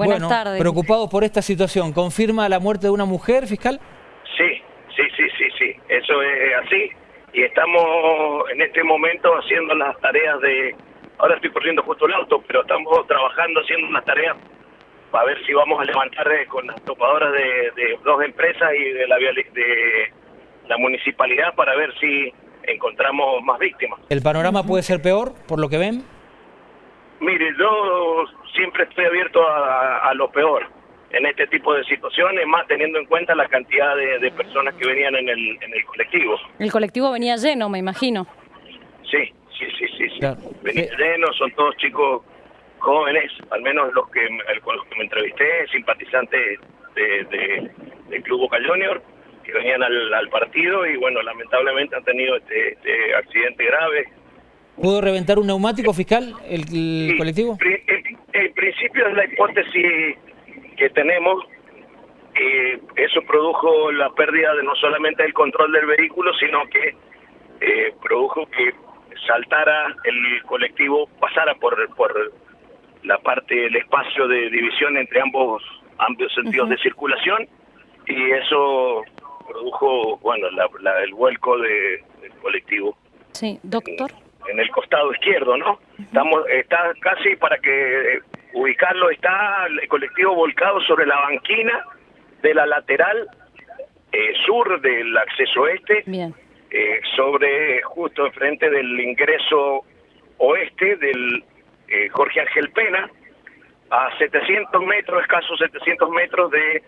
Buenas bueno, tardes. preocupados por esta situación. ¿Confirma la muerte de una mujer, fiscal? Sí, sí, sí, sí, sí, eso es así. Y estamos en este momento haciendo las tareas de... Ahora estoy corriendo justo el auto, pero estamos trabajando haciendo unas tareas para ver si vamos a levantar eh, con las topadoras de, de dos empresas y de la, de la municipalidad para ver si encontramos más víctimas. ¿El panorama puede ser peor, por lo que ven? Mire, yo siempre estoy abierto a, a lo peor en este tipo de situaciones, más teniendo en cuenta la cantidad de, de personas que venían en el, en el colectivo. El colectivo venía lleno, me imagino. Sí, sí, sí, sí. sí. Claro. Venía Sí. lleno, son todos chicos jóvenes, al menos los que el- con los que me entrevisté, simpatizantes de, de- del Club Boca Junior, que venían al, al partido y bueno, lamentablemente han tenido este, este accidente grave. ¿Pudo reventar un neumático, fiscal, el, el Sí, colectivo? en principio es la hipótesis que tenemos. eh, eso produjo la pérdida de no solamente del control del vehículo, sino que eh, produjo que saltara el colectivo, pasara por, por la parte, el espacio de división entre ambos, ambos sentidos de circulación y eso produjo, bueno, la- la- el vuelco de- del colectivo Sí, doctor. En el costado izquierdo, ¿no? Estamos, está casi para que eh, ubicarlo, está el colectivo volcado sobre la banquina de la lateral eh, sur del acceso este, Bien. eh, sobre justo enfrente del ingreso oeste del eh, Jorge Ángel Pena, a 700 metros, escasos 700 metros de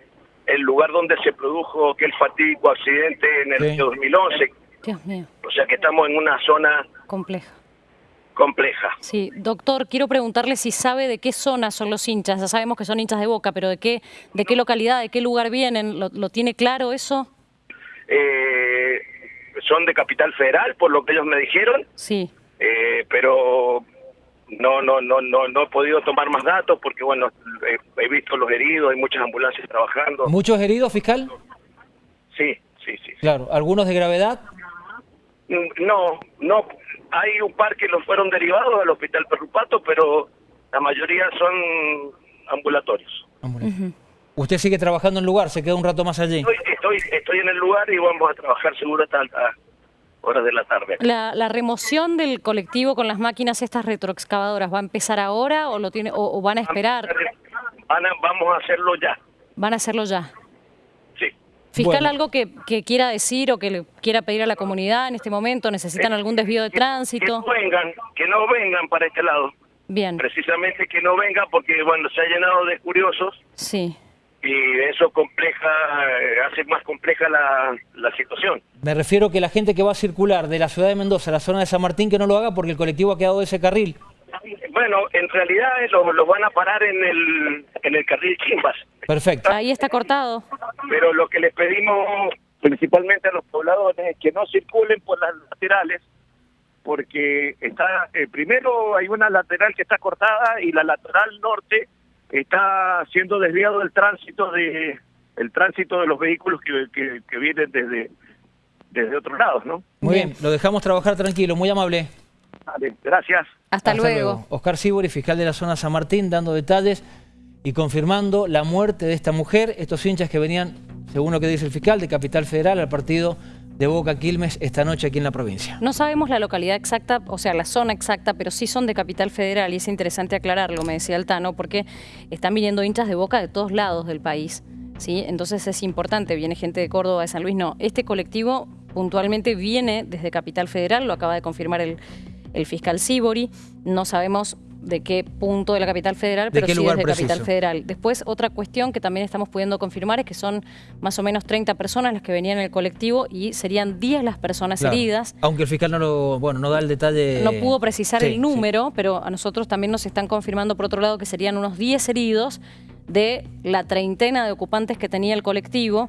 el lugar donde se produjo aquel fatídico accidente en el Sí. año 2011. Dios mío, O sea que estamos en una zona compleja. compleja. Sí, doctor, quiero preguntarle si sabe de qué zona son los hinchas. Ya sabemos que son hinchas de Boca, pero de qué, de qué localidad, de qué lugar vienen. ¿Lo, lo tiene claro eso? Eh, son de Capital Federal, por lo que ellos me dijeron, Sí. eh, pero no, no, no, no, no he podido tomar más datos porque bueno, he, he visto los heridos, hay muchas ambulancias trabajando. ¿Muchos heridos, fiscal? Sí, sí, sí. Claro. ¿Algunos de gravedad? Mm, No, no, hay un par que los fueron derivados al Hospital Perrupato, pero la mayoría son ambulatorios. ¿Usted sigue trabajando en el lugar? ¿Se queda un rato más allí? Estoy, estoy, estoy en el lugar y vamos a trabajar seguro hasta altas horas de la tarde. La, la remoción del colectivo con las máquinas estas retroexcavadoras, ¿va a empezar ahora o, lo tiene, o, o van a esperar? Ana, vamos a hacerlo ya. Van a hacerlo ya. Fiscal, Bueno. algo que, que quiera decir o que le quiera pedir a la comunidad en este momento, ¿necesitan algún desvío de Que- tránsito? Que no vengan, que no vengan para este lado. Bien, Precisamente que no vengan porque, bueno, se ha llenado de curiosos sí. y eso compleja, eh, hace más compleja la, la situación. Me refiero que la gente que va a circular de la ciudad de Mendoza a la zona de San Martín que no lo haga porque el colectivo ha quedado de ese carril. Bueno, en realidad eh, los, los van a parar en el, en el carril Chimbas, Perfecto. Ahí está cortado. Pero lo que les pedimos principalmente a los pobladores es que no circulen por las laterales porque está eh, primero hay una lateral que está cortada y la lateral norte está siendo desviado del tránsito de el tránsito de los vehículos que, que, que vienen desde desde otros lados, ¿no? Muy Bien. bien. lo dejamos trabajar tranquilo, muy amable. Vale, gracias. Hasta, luego. Oscar Sibori, fiscal de la zona San Martín, dando detalles y confirmando la muerte de esta mujer. Estos hinchas que venían, según lo que dice el fiscal, de Capital Federal al partido de Boca Quilmes esta noche aquí en la provincia. No sabemos la localidad exacta, o sea, la zona exacta, pero sí son de Capital Federal y es interesante aclararlo, me decía Altano, porque están viniendo hinchas de Boca de todos lados del país. ¿sí? Entonces es importante, viene gente de Córdoba, de San Luis, no. Este colectivo puntualmente viene desde Capital Federal, lo acaba de confirmar el, el fiscal Sibori. No sabemos de qué punto de la capital federal, ¿De pero sí lugar desde preciso? capital federal. Después, otra cuestión que también estamos pudiendo confirmar es que son más o menos 30 personas las que venían en el colectivo y serían 10 las personas Claro. heridas. Aunque el fiscal no lo, bueno, no da el detalle. No pudo precisar Sí, el sí. número, pero a nosotros también nos están confirmando por otro lado que serían unos 10 heridos de la treintena de ocupantes que tenía el colectivo.